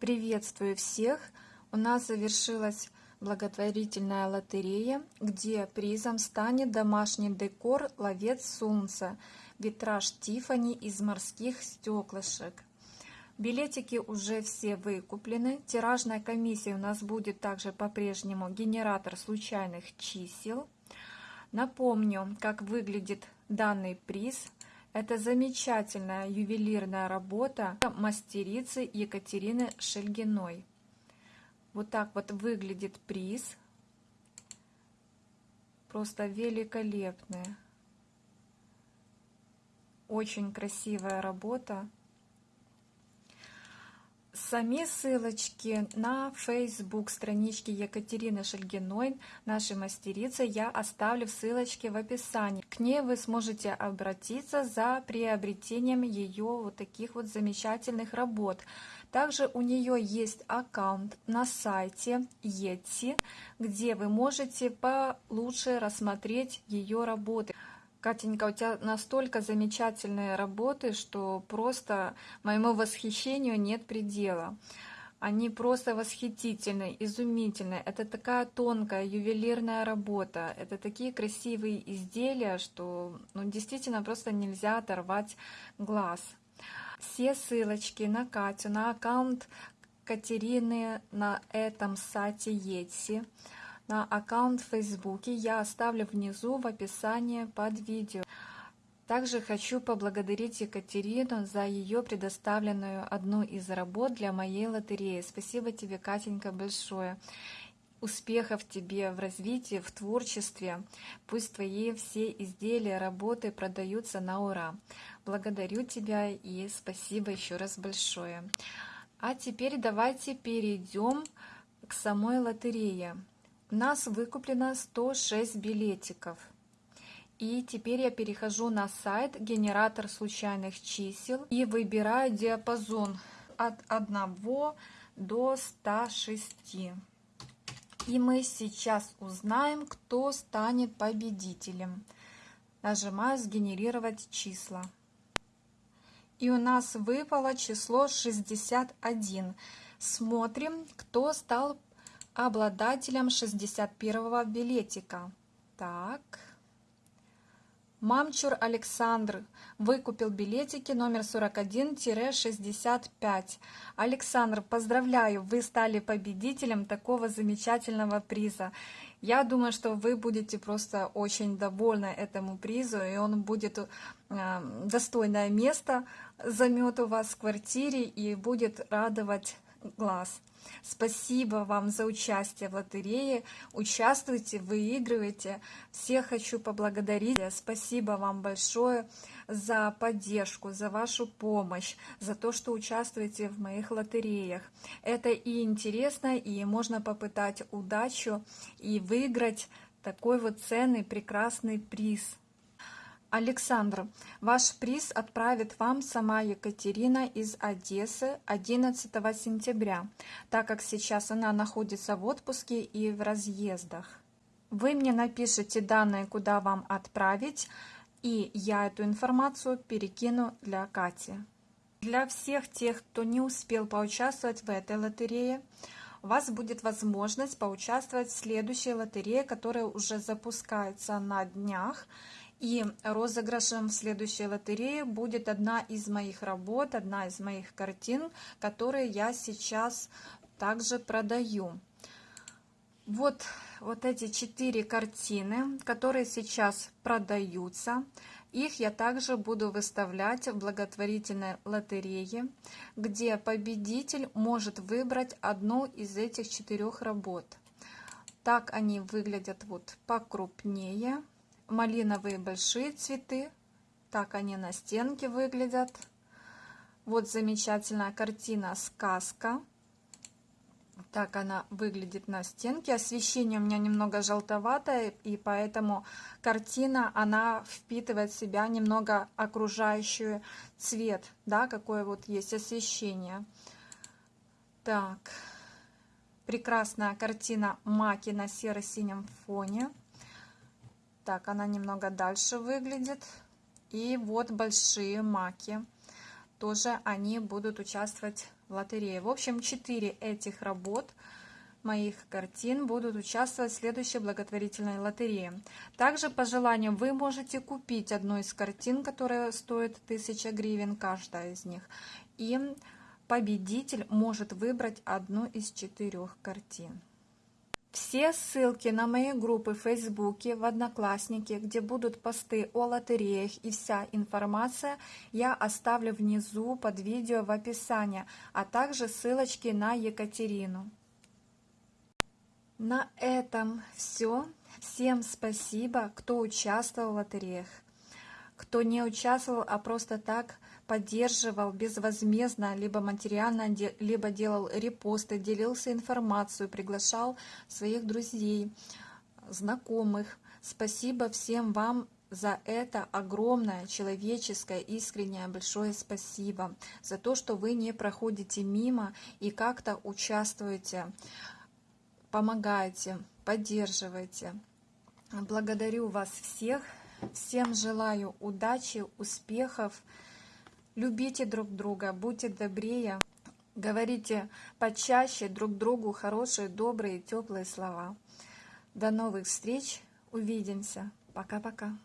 Приветствую всех! У нас завершилась благотворительная лотерея, где призом станет домашний декор «Ловец солнца», витраж Тифани из морских стеклышек. Билетики уже все выкуплены. Тиражная комиссия у нас будет также по-прежнему генератор случайных чисел. Напомню, как выглядит данный приз – это замечательная ювелирная работа мастерицы Екатерины Шельгиной. Вот так вот выглядит приз. Просто великолепная. Очень красивая работа. Сами ссылочки на Facebook странички Екатерины Шельгиной, нашей мастерицы, я оставлю в ссылочке в описании. К ней вы сможете обратиться за приобретением ее вот таких вот замечательных работ. Также у нее есть аккаунт на сайте Etsy, где вы можете получше рассмотреть ее работы. Катенька, у тебя настолько замечательные работы, что просто моему восхищению нет предела. Они просто восхитительны, изумительны. Это такая тонкая ювелирная работа. Это такие красивые изделия, что ну, действительно просто нельзя оторвать глаз. Все ссылочки на Катю, на аккаунт Катерины на этом сайте Etsy – на аккаунт в Фейсбуке я оставлю внизу в описании под видео. Также хочу поблагодарить Екатерину за ее предоставленную одну из работ для моей лотереи. Спасибо тебе, Катенька, большое. Успехов тебе в развитии, в творчестве. Пусть твои все изделия, работы продаются на ура. Благодарю тебя и спасибо еще раз большое. А теперь давайте перейдем к самой лотерее. Нас выкуплено 106 билетиков. И теперь я перехожу на сайт генератор случайных чисел и выбираю диапазон от 1 до 106. И мы сейчас узнаем, кто станет победителем. Нажимаю «Сгенерировать числа». И у нас выпало число 61. Смотрим, кто стал обладателем 61 билетика. Так. Мамчур Александр выкупил билетики номер 41-65. Александр, поздравляю, вы стали победителем такого замечательного приза. Я думаю, что вы будете просто очень довольны этому призу, и он будет э, достойное место займет у вас в квартире и будет радовать глаз. Спасибо вам за участие в лотерее. Участвуйте, выигрывайте. Всех хочу поблагодарить. Спасибо вам большое за поддержку, за вашу помощь, за то, что участвуете в моих лотереях. Это и интересно, и можно попытать удачу и выиграть такой вот ценный, прекрасный приз. Александр, ваш приз отправит вам сама Екатерина из Одессы 11 сентября, так как сейчас она находится в отпуске и в разъездах. Вы мне напишите данные, куда вам отправить, и я эту информацию перекину для Кати. Для всех тех, кто не успел поучаствовать в этой лотерее, у вас будет возможность поучаствовать в следующей лотерее, которая уже запускается на днях. И розыгрышем в следующей лотерее будет одна из моих работ, одна из моих картин, которые я сейчас также продаю. Вот, вот эти четыре картины, которые сейчас продаются. Их я также буду выставлять в благотворительной лотерее, где победитель может выбрать одну из этих четырех работ. Так они выглядят вот покрупнее малиновые большие цветы. Так они на стенке выглядят. Вот замечательная картина «Сказка». Так она выглядит на стенке. Освещение у меня немного желтоватое, и поэтому картина, она впитывает в себя немного окружающий цвет, да, какое вот есть освещение. Так, прекрасная картина маки на серо-синем фоне. Так, она немного дальше выглядит. И вот большие маки. тоже они будут участвовать в лотерее. В общем, 4 этих работ моих картин будут участвовать в следующей благотворительной лотерее. Также по желанию вы можете купить одну из картин, которая стоит 1000 гривен, каждая из них. И победитель может выбрать одну из четырех картин. Все ссылки на мои группы в Фейсбуке, в Одноклассники, где будут посты о лотереях и вся информация, я оставлю внизу под видео в описании, а также ссылочки на Екатерину. На этом все. Всем спасибо, кто участвовал в лотереях, кто не участвовал, а просто так поддерживал безвозмездно, либо материально, либо делал репосты, делился информацией, приглашал своих друзей, знакомых. Спасибо всем вам за это огромное человеческое, искреннее, большое спасибо. За то, что вы не проходите мимо и как-то участвуете, помогаете, поддерживаете. Благодарю вас всех. Всем желаю удачи, успехов. Любите друг друга, будьте добрее, говорите почаще друг другу хорошие, добрые, теплые слова. До новых встреч, увидимся. Пока-пока.